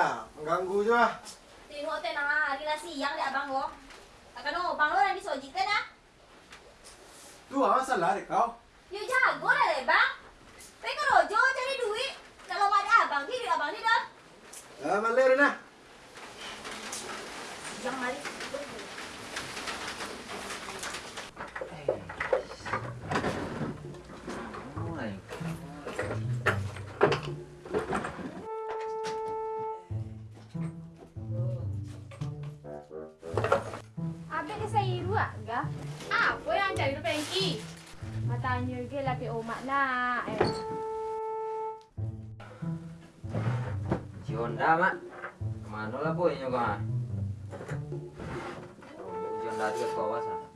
ya? Mengganggu juga. Tengok teh nah, hari lah siang deh abang lo. Akan no, bang lo yang disojitkan ah. Tuh apa salah deh kau? Yuk jago lah deh bang. Pengen rojo cari duit. Kalau ada abang, di duit abang di dah. Ah, malah Rina. Yang mari. Nak. Eh. Si Honda mak Ke mana lah boy nyo kau Si Honda tu kat bawah sana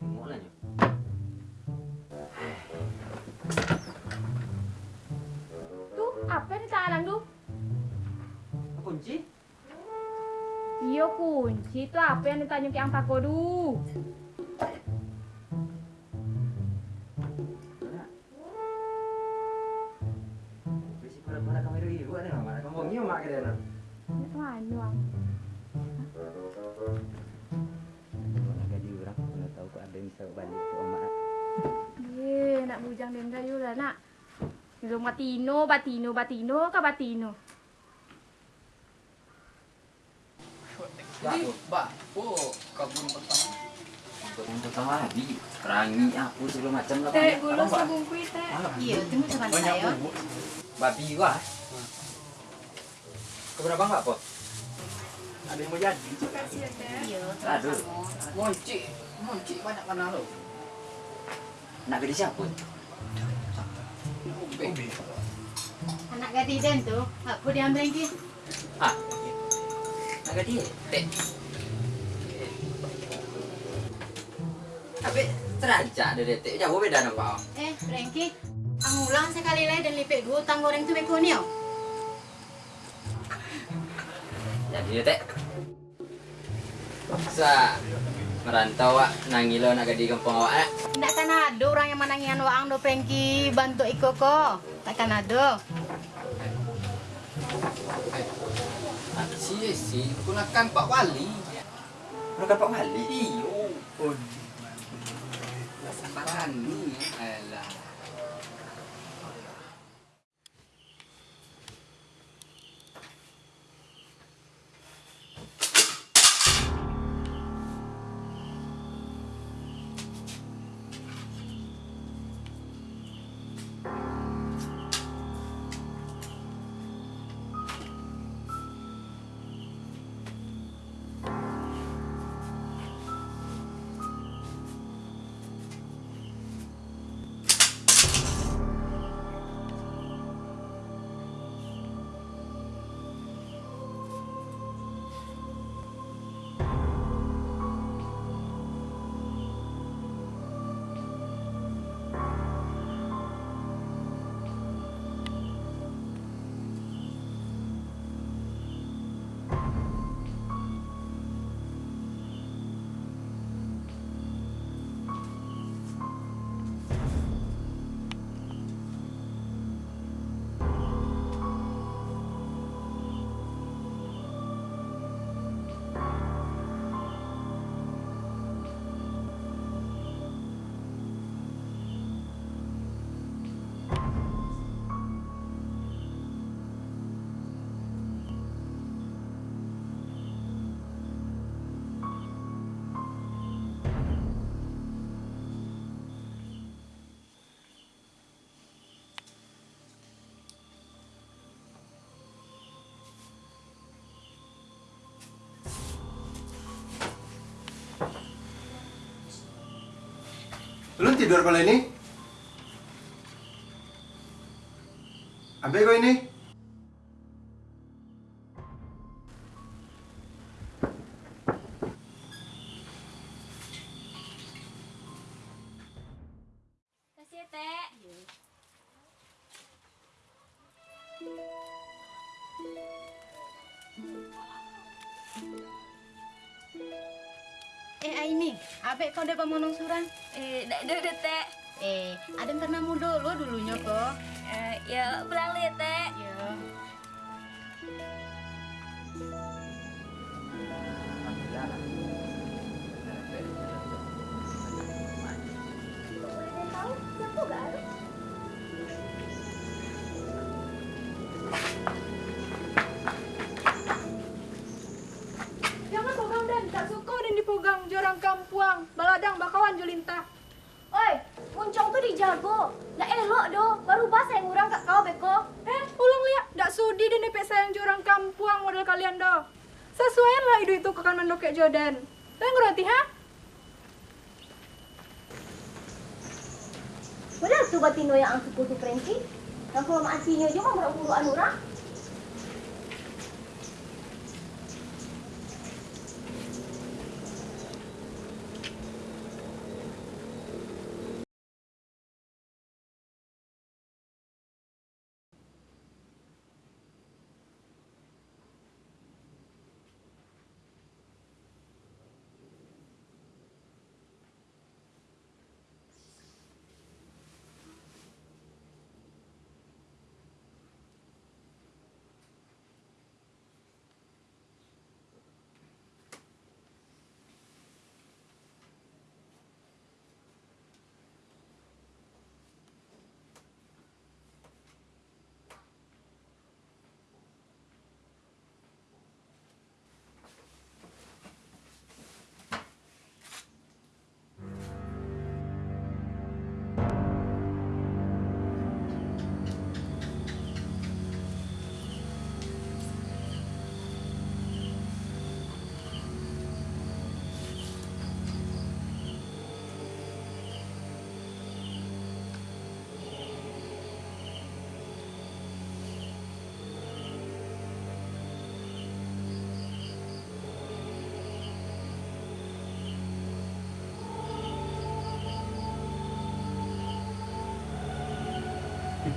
Tengok lah nyo Tu apa ni tangan tu? Kunci? Iya kunci tu apa yang ditanya ke yang tako denda you lah nak. Belum batino, batino, batino ke batino? Ya tu Ba, po, kabun pertama. Kau pertama lagi Perangi aku sebelum macam lah Teh, teh. Iya, Banyak saya. bubuk. Babi wah Kau berapa enggak po? Ada yang mau jadi. Iya, Aduh Moncik, moncik banyak mana lo? Nak ke siapa? Ubi. Anak gadis den tu, apa dia ambil lagi? Ah Nak ke dia? Tek. Habis terancak dia detik Jauh beda nampak Eh, Frankie, ang ulang sekali lagi dan lipik dua utang goreng tu beko ni oh. Jadi detik Sa merantau wak nangilo nak gadi kampung awak eh. Takkan ada orang yang menangian waang do Frankie bantu iko ko. Takkan ada. Si, si, gunakan Pak Wali. Lu kan Pak Wali Iyo. Oh. Sabaran ni. Belum tidur kalau ini? Ambil kau ini? Kasih teh. Eh Abek kau dapat monong surang? Eh, dak dak teh. Eh, ada pernah mu dulu dulunya kok. Eh, ya pulang lihat teh. Ya. Itu kekan mendokek Jordan. Tuh ngerti ha? Tuh batino yang ang suku tu Frankie. Yang kalau maatinya juga mau uruan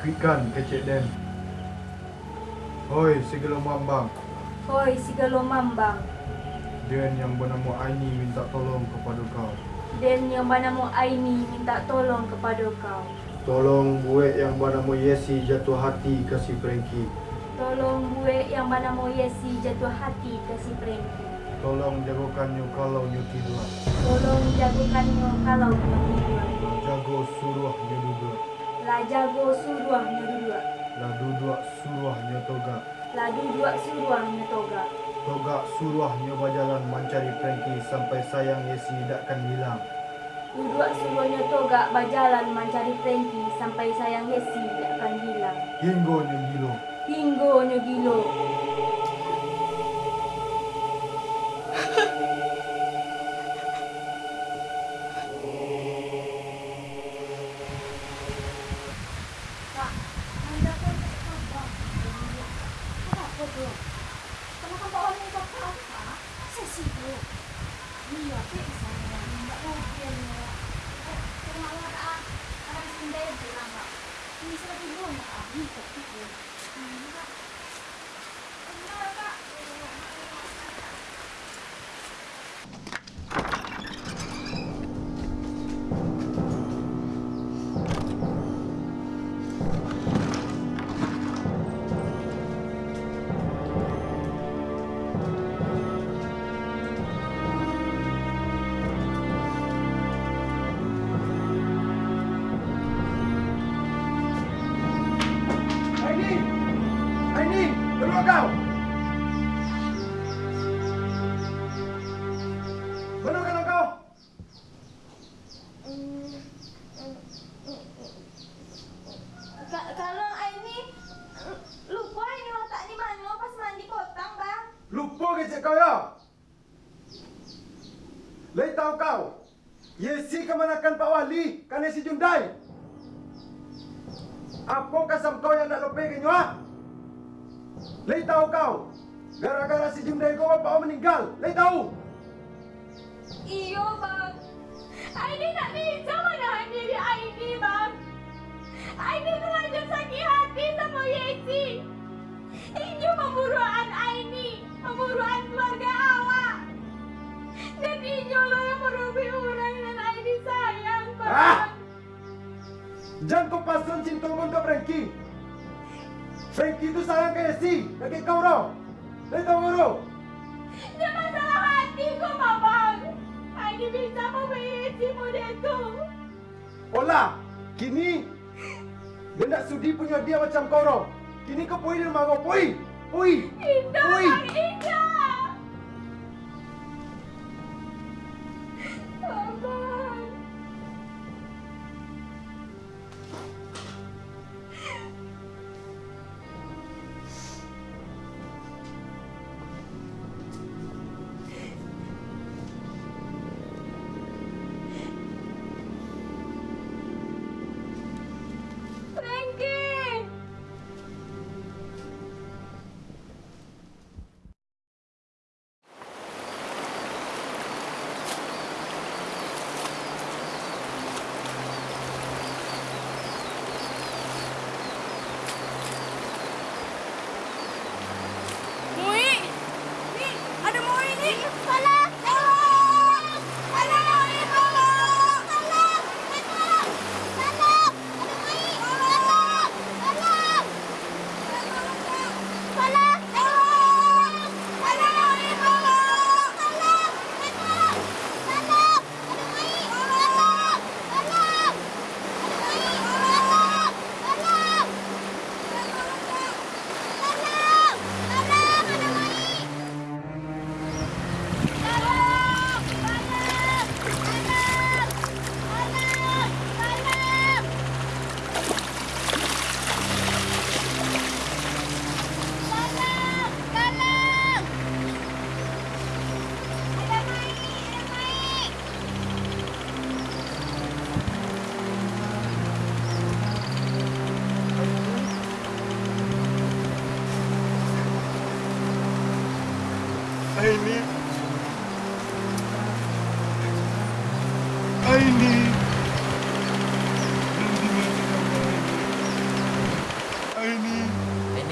Ikutkan kecik Den. Hoi, segala mambang. Hoi, si galo mambang. Den yang bernama Aini minta tolong kepada kau. Dan yang bernama Aini minta tolong kepada kau. Tolong buat yang bernama Yesi jatuh hati kasih Frankie. Tolong buat yang bernama Yesi jatuh hati ke si Frankie. Tolong jagokannya kalau nyu tidur. Tolong jagokannya kalau kau tidur. Jago suruhnya juga. Lah jago suruhnya dua. Lah duduk suruhnya toga. Lah dua suruhnya toga. Toga suruhnya berjalan mencari Frankie sampai sayang Yesi takkan hilang. Dua suruhnya toga berjalan mencari Frankie sampai sayang Yesi tidak akan hilang. Hingga nyu gilo. Hinggonya gilo. Keluar kau! Mana kalau kau? Ka- Kalau Aini lupa ini letak di mana pas mandi kotang bang. Lupa ke cik kau ya? Lai tahu kau? Yesi kemanakan Pak Wali? Kan si Jundai? Apa kasam kau yang nak lebih ke nyua? Lei tahu kau. Gara-gara si Jim kau Goa, meninggal. Lei tahu. Iyo, Bang. Aini tak bisa menahan diri Aini, Bang. Aini sengaja sakit hati sama Yesi. Inju pemburuan Aini, pemburuan keluarga awak. Dan Inju lo yang merubih orang dan Aini sayang, ah! Bang. Ah! Jangan kau pasang cinta kau berengki. Frankie. Frankie itu sayang kayak si, kayak kau roh. Lai tahu kau roh? Dia masalah hati ko, Babang. Aini bisa memiliki model itu. Olah, kini dia tak sudi punya dia macam kau roh. Kini kau pui di rumah kau, pui, pui, Indah, pui. Bang, indah.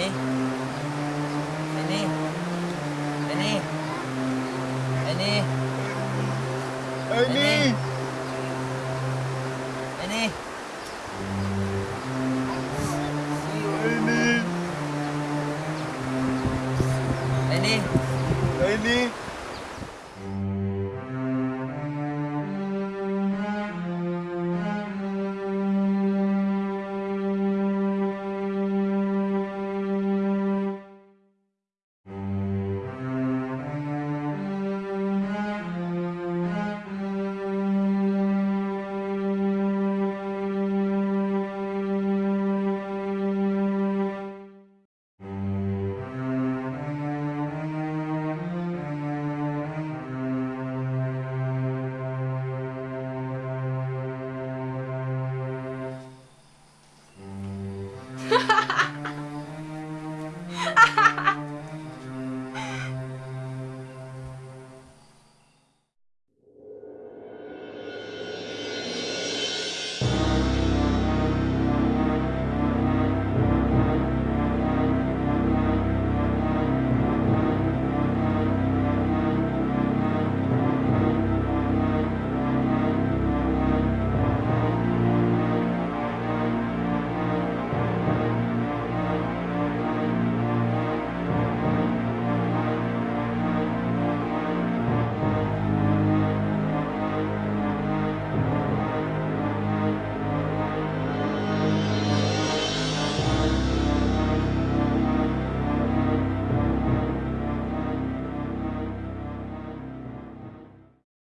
Ini.